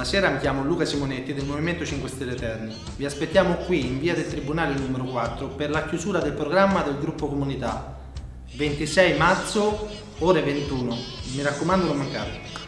Buonasera, mi chiamo Luca Simonetti del Movimento 5 Stelle Terni. Vi aspettiamo qui in via del Tribunale numero 4 per la chiusura del programma del gruppo comunità. 26 marzo, ore 21. Mi raccomando non mancate.